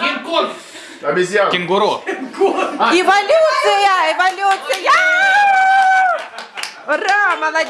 Кинг-конг! Обезьян. Кенгуру. Эволюция, эволюция! Ура, молодец!